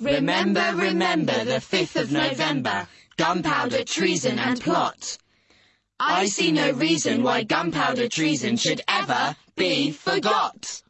Remember, remember the fifth of November, gunpowder treason and plot. I see no reason why gunpowder treason should ever be forgot.